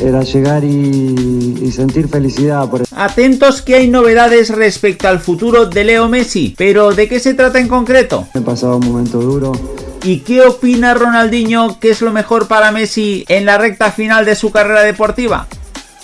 Era llegar y, y sentir felicidad por Atentos que hay novedades respecto al futuro de Leo Messi, pero ¿de qué se trata en concreto? He pasado un momento duro, ¿Y qué opina Ronaldinho que es lo mejor para Messi en la recta final de su carrera deportiva?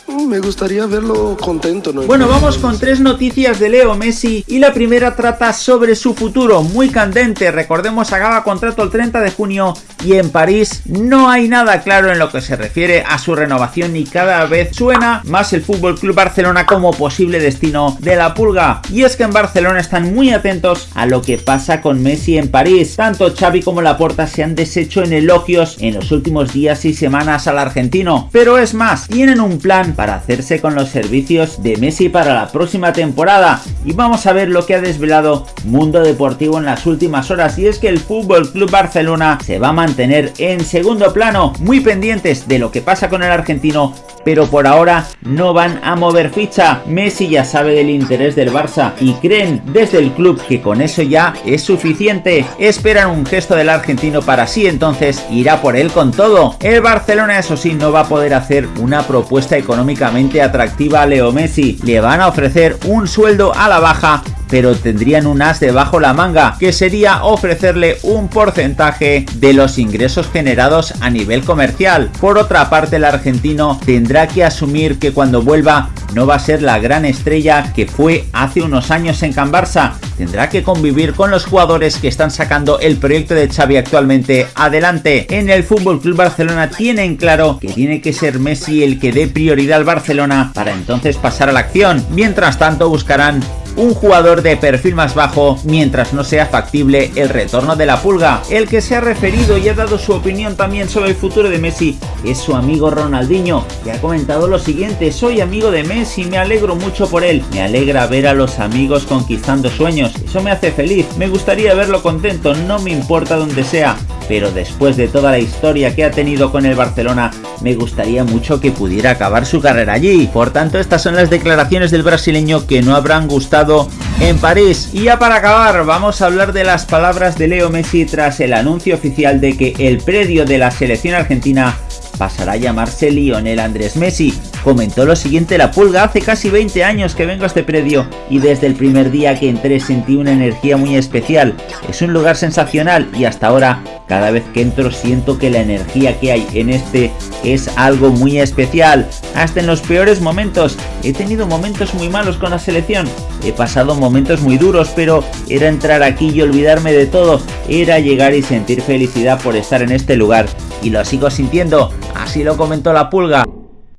Me gustaría verlo contento, ¿no? Bueno, vamos con tres noticias de Leo Messi y la primera trata sobre su futuro, muy candente. Recordemos, acaba contrato el 30 de junio y en París no hay nada claro en lo que se refiere a su renovación y cada vez suena más el Fútbol Club Barcelona como posible destino de la pulga. Y es que en Barcelona están muy atentos a lo que pasa con Messi en París. Tanto Xavi como Laporta se han deshecho en elogios en los últimos días y semanas al argentino, pero es más, tienen un plan para hacerse con los servicios de Messi para la próxima temporada y vamos a ver lo que ha desvelado Mundo Deportivo en las últimas horas y es que el Fútbol Club Barcelona se va a mantener en segundo plano, muy pendientes de lo que pasa con el argentino, pero por ahora no van a mover ficha. Messi ya sabe del interés del Barça y creen desde el club que con eso ya es suficiente. Esperan un gesto del argentino para sí entonces irá por él con todo. El Barcelona eso sí no va a poder hacer una propuesta económicamente atractiva Leo Messi. Le van a ofrecer un sueldo a la baja pero tendrían un as debajo la manga, que sería ofrecerle un porcentaje de los ingresos generados a nivel comercial. Por otra parte, el argentino tendrá que asumir que cuando vuelva no va a ser la gran estrella que fue hace unos años en Can Barça. Tendrá que convivir con los jugadores que están sacando el proyecto de Xavi actualmente adelante. En el Fútbol Club Barcelona tienen claro que tiene que ser Messi el que dé prioridad al Barcelona para entonces pasar a la acción. Mientras tanto buscarán un jugador de perfil más bajo mientras no sea factible el retorno de la pulga. El que se ha referido y ha dado su opinión también sobre el futuro de Messi es su amigo Ronaldinho, que ha comentado lo siguiente, soy amigo de Messi, me alegro mucho por él, me alegra ver a los amigos conquistando sueños, eso me hace feliz, me gustaría verlo contento, no me importa donde sea, pero después de toda la historia que ha tenido con el Barcelona, me gustaría mucho que pudiera acabar su carrera allí. Por tanto, estas son las declaraciones del brasileño que no habrán gustado en París. Y ya para acabar, vamos a hablar de las palabras de Leo Messi tras el anuncio oficial de que el predio de la selección argentina pasará a llamarse Lionel Andrés Messi. Comentó lo siguiente la pulga, hace casi 20 años que vengo a este predio y desde el primer día que entré sentí una energía muy especial. Es un lugar sensacional y hasta ahora cada vez que entro siento que la energía que hay en este es algo muy especial. Hasta en los peores momentos. He tenido momentos muy malos con la selección. He pasado momentos muy duros, pero era entrar aquí y olvidarme de todo. Era llegar y sentir felicidad por estar en este lugar. Y lo sigo sintiendo. Así lo comentó la pulga.